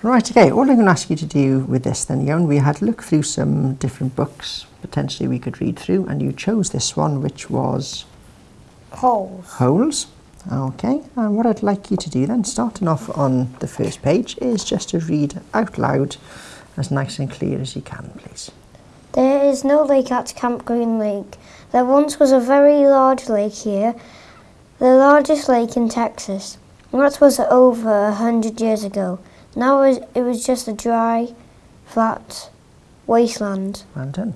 Right, okay, all I'm going to ask you to do with this then, Jan, we had to look through some different books potentially we could read through, and you chose this one, which was Holes. Holes. Okay, and what I'd like you to do then, starting off on the first page, is just to read out loud as nice and clear as you can, please. There is no lake at Camp Green Lake. There once was a very large lake here, the largest lake in Texas. That was over a hundred years ago. Now it it was just a dry, flat wasteland. Done.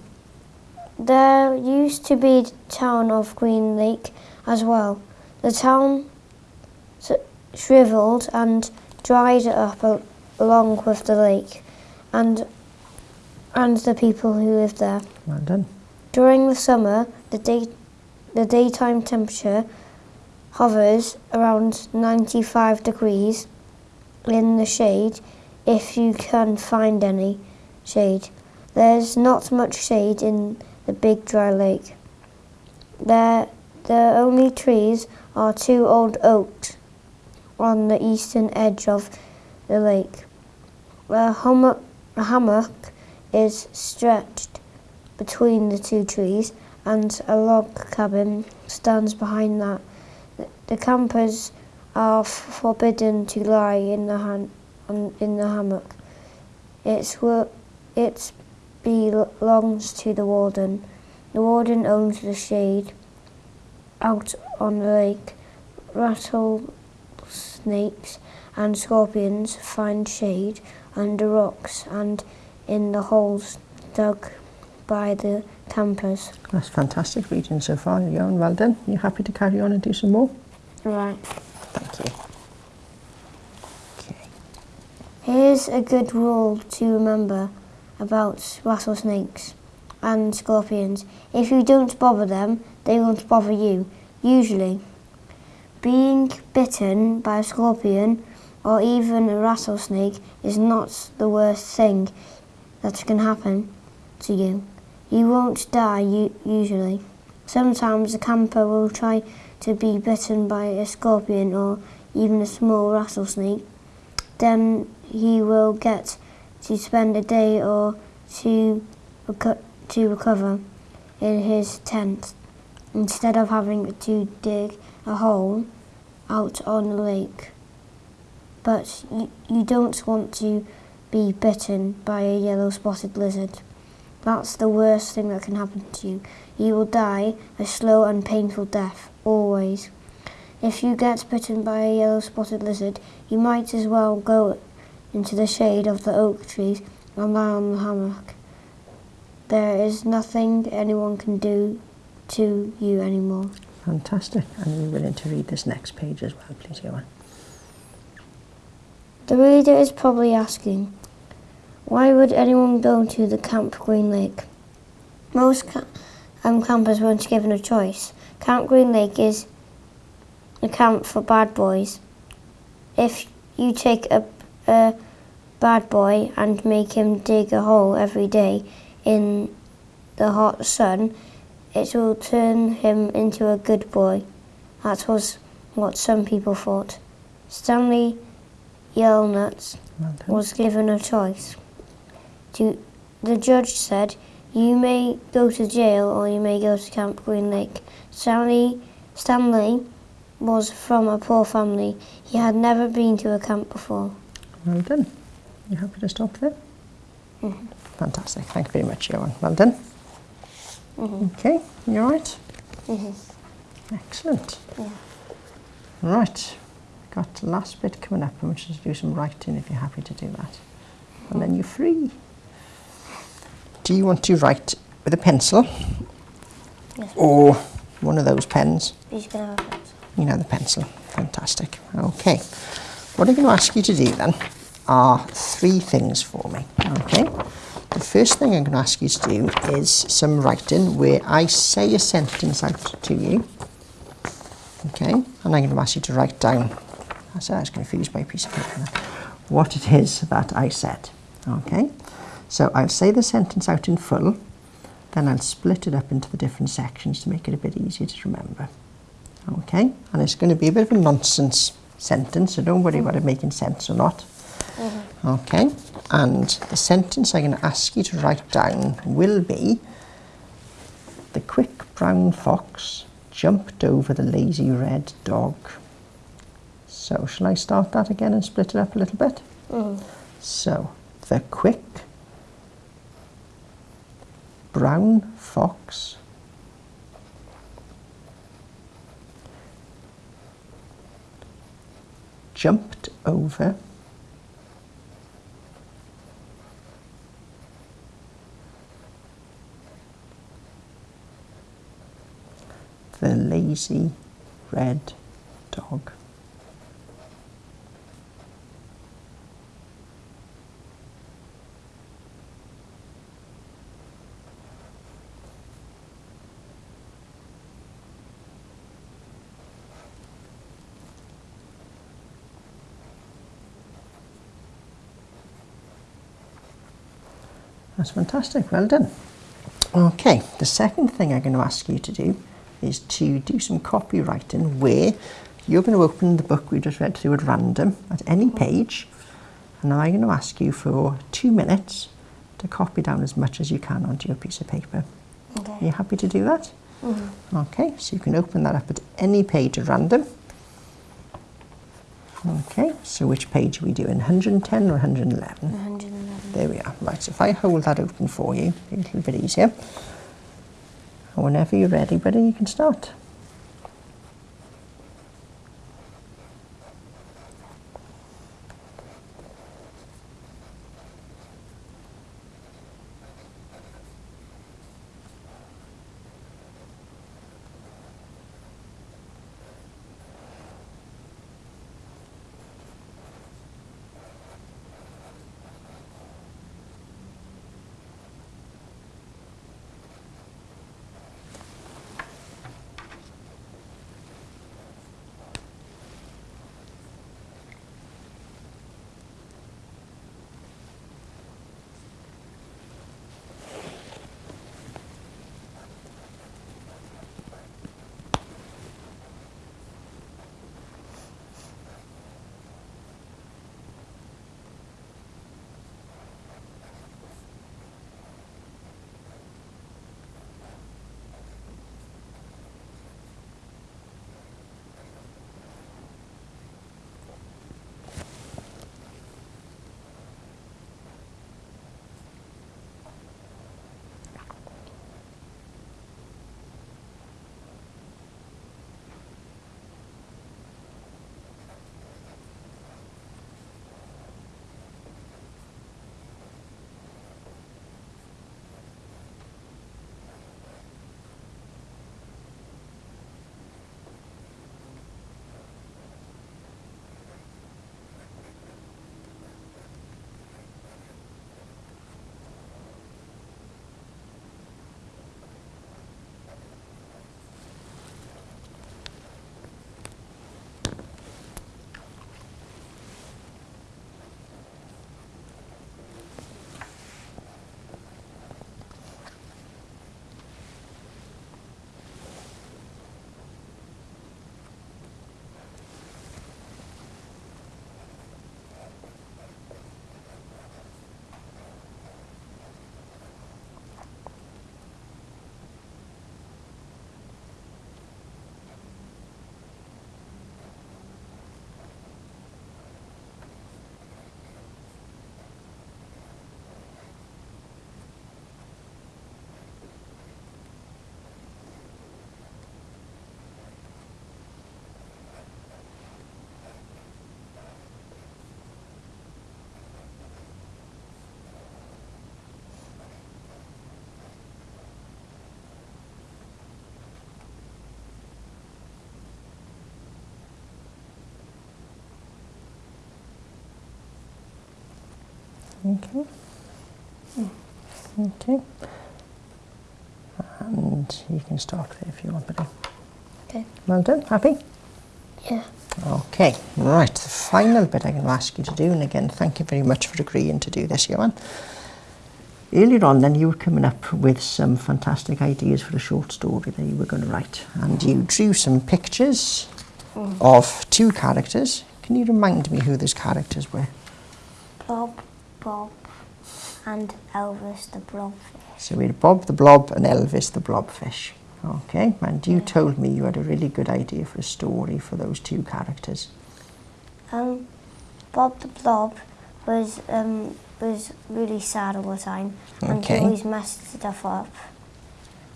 There used to be the town of Green Lake as well. The town shriveled and dried up along with the lake and and the people who lived there. Done. During the summer, the day the daytime temperature hovers around 95 degrees in the shade if you can find any shade. There's not much shade in the big dry lake. There the only trees are two old oaks on the eastern edge of the lake. A hummock, a hammock is stretched between the two trees and a log cabin stands behind that. The- The campers are f- forbidden to lie in the han- on, in the hammock. It's wo- it belongs to the warden. The warden owns the shade out on the lake. Rattlesnakes and scorpions find shade under rocks and in the holes dug by the campers. That's fantastic reading so far, Jan. Well done. You happy to carry on and do some more? Right. is a good rule to remember about rattlesnakes and scorpions. If you don't bother them, they won't bother you, usually. Being bitten by a scorpion or even a rattlesnake is not the worst thing that can happen to you. You won't die usually. Sometimes a camper will try to be bitten by a scorpion or even a small rattlesnake. Then he will get to spend a day or two reco- to recover in his tent instead of having to dig a hole out on the lake. But you, you don't want to be bitten by a yellow spotted lizard. That's the worst thing that can happen to you. You will die a slow and painful death, always. If you get bitten by a yellow spotted lizard, you might as well go into the shade of the oak trees and lie on the hammock. There is nothing anyone can do to you anymore. Fantastic. And you're willing to read this next page as well, please, Johan. The reader is probably asking, why would anyone go to the Camp Green Lake? Most ca- um, campers weren't given a choice. Camp Green Lake is a camp for bad boys. If you take a, a bad boy and make him dig a hole every day in the hot sun, it will turn him into a good boy. That was what some people thought. Stanley done. was given a choice. To, the judge said, You may go to jail or you may go to Camp Green Lake. Stanley, Stanley was from a poor family. He had never been to a camp before. Well done. You happy to stop there? Mhm. Fantastic. Thank you very much, Johan. Well done. Mhm. Okay, you all right? Mhm. Excellent. Yeah. Right. Got the last bit coming up, and we should do some writing if you're happy to do that. And then you're free. Do you want to write with a pencil Yes. or one of those pens? He's gonna have it. You know the pencil. Fantastic. Okay. What I'm going to ask you to do then are three things for me. Okay. The first thing I'm going to ask you to do is some writing where I say a sentence out to you. Okay. And I'm going to ask you to write down. I said I was to use my piece of paper. What it is that I said. Okay. So I'll say the sentence out in full. Then I'll split it up into the different sections to make it a bit easier to remember. Okay, and it's going to be a bit of a nonsense sentence, so don't worry about it making sense or not. Mm-hmm. Okay, and the sentence I'm going to ask you to write down will be The quick brown fox jumped over the lazy red dog. So, shall I start that again and split it up a little bit? Mm-hmm. So, the quick brown fox jumped over the lazy red dog. That's fantastic, well done. Okay, the second thing I'm going to ask you to do is to do some copywriting where you're going to open the book we just read through at random at any mm-hmm. page and I'm going to ask you for two minutes to copy down as much as you can onto your piece of paper. Okay. Are you happy to do that? Mm -hmm. Okay, so you can open that up at any page at random. Okay, so which page are we doing? 110 or 111? 111. There we are. Right, so if I hold that open for you, a little bit easier. And whenever you're ready, buddy, you can start. Okay. Okay. And you can start there if you want, buddy. Okay. Well done. Happy? Yeah. Okay, right. The final bit I'm going to ask you to do, and again, thank you very much for agreeing to do this, Johan. Earlier on, then, you were coming up with some fantastic ideas for a short story that you were going to write, and you drew some pictures mm. of two characters. Can you remind me who those characters were? Bob, Bob, and Elvis the blobfish. So we had Bob the Blob and Elvis the Blobfish. Okay, and you told me you had a really good idea for a story for those two characters. Um, Bob the Blob was um, was really sad all the time, and he always messed stuff up.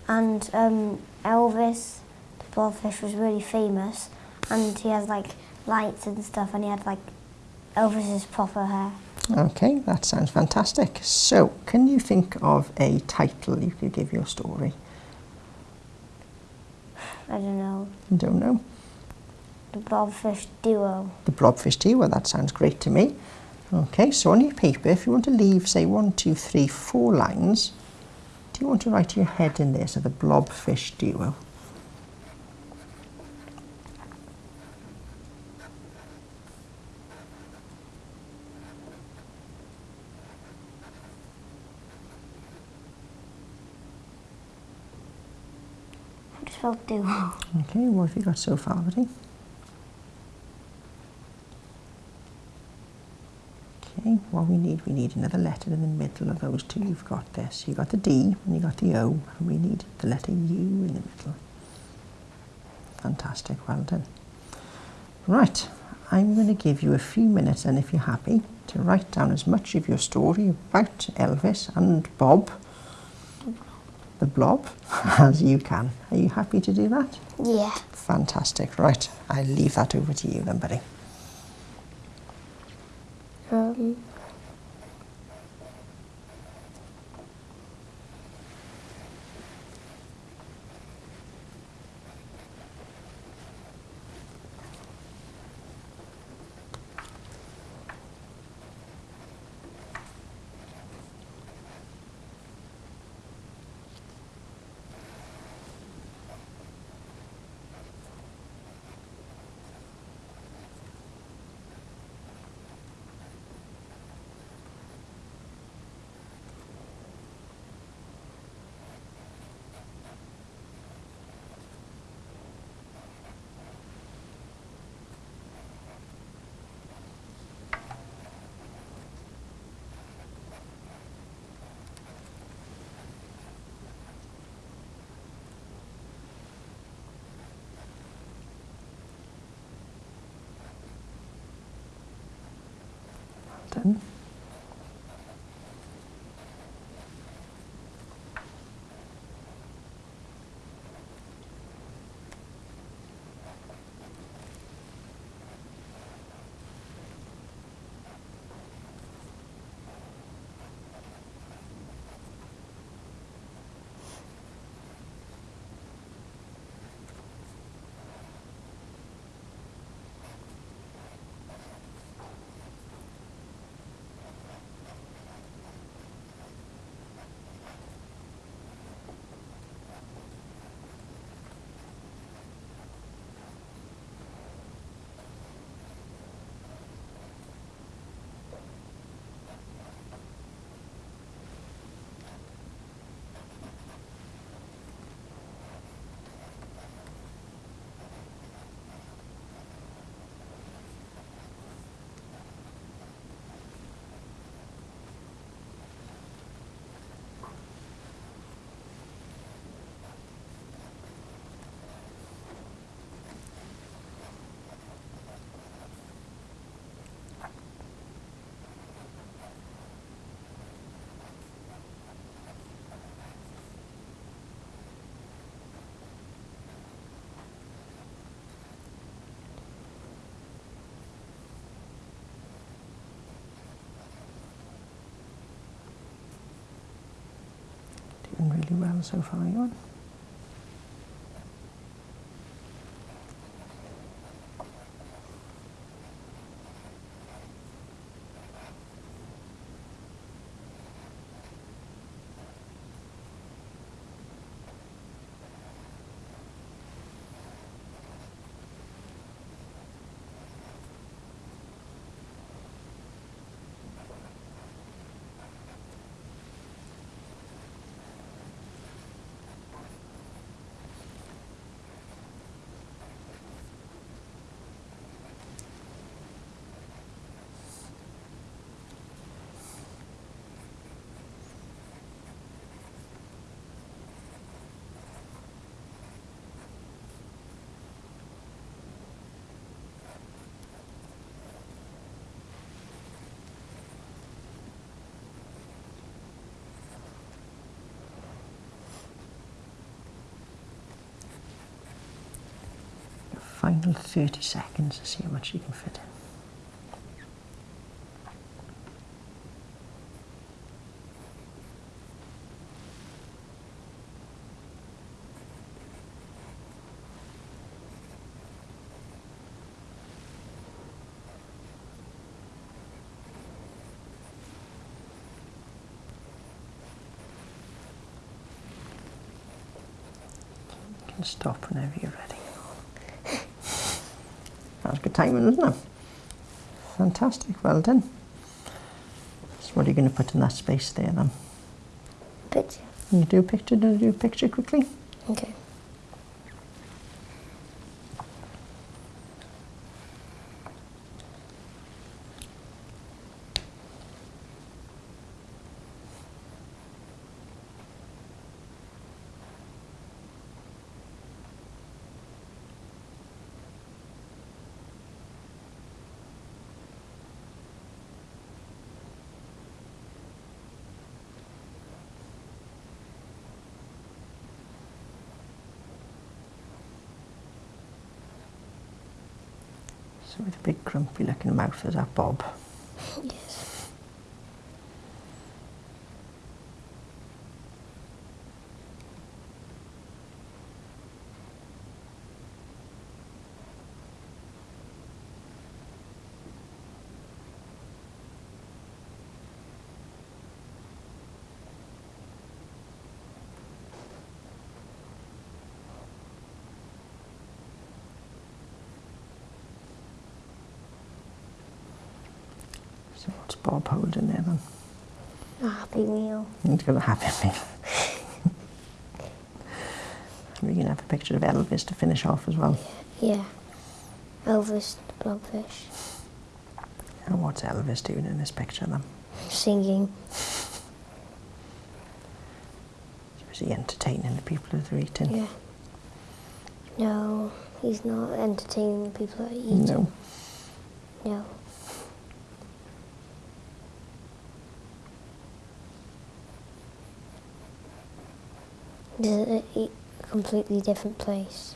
And um, Elvis the blobfish was really famous, and he had like lights and stuff, and he had like Elvis's proper hair. Okay, that sounds fantastic. So, can you think of a title you could give your story? I don't know I Don't know. the blobfish duo. The Blobfish Duo, that sounds great to me. Okay, so on your paper, if you want to leave, say, one, two, three, four lines, do you want to write your head in there, so the Blobfish Duo? You spell duo? Okay, what have you got so far, buddy? Okay, what we need, we need another letter in the middle of those two you've got there. So you got the D and you got the O, and we need the letter U in the middle. Fantastic, well done. Right, I'm going to give you a few minutes, and if you're happy, to write down as much of your story about Elvis and Bob, the blob, as you can. Are you happy to do that? Yeah. Fantastic. Right, I'll leave that over to you then, buddy. Um, Done. Doing really well so far, you final 30 seconds to see how much you can fit in. Stop whenever you're ready. Good timing, wasn't it? Fantastic, well done. So what are you going to put in that space there then? Picture. Can you do a picture? Do do a picture quickly? Okay. So with a big grumpy looking mouth as that Bob. Yes. Bob holding there? A happy meal. He's got a happy meal. we can have a picture of Elvis to finish off as well. Yeah. Elvis the blobfish. And what's Elvis doing in this picture then? Singing. Is he entertaining the people as they're eating? Yeah. No, he's not entertaining the people that are eating. No. No. This is a a completely different place.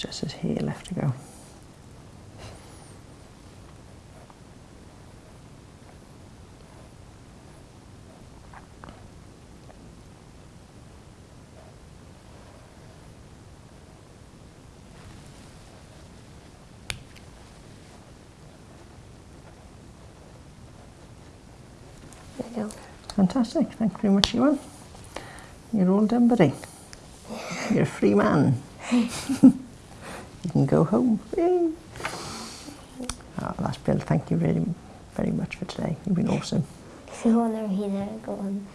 Just his hair left to go. There we go. Fantastic. Thank you very much, Ewan. You're all done, buddy. You're a free man. can go home. Yay. Oh, that's Bill. Thank you really very much for today. You've been awesome. Want to read go on.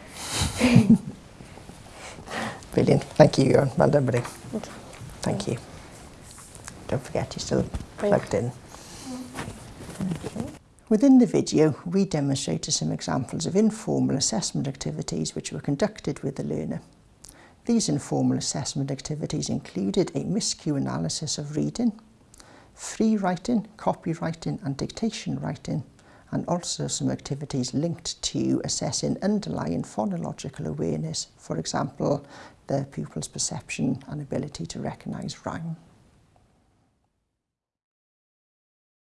Brilliant. Thank you, Ewan. Well done, buddy. Okay. Thank you. Don't forget, you're still plugged in. Within the video, we demonstrated some examples of informal assessment activities which were conducted with the learner. These informal assessment activities included a miscue analysis of reading, free writing, copywriting and dictation writing, and also some activities linked to assessing underlying phonological awareness, for example, the pupil's perception and ability to recognise rhyme.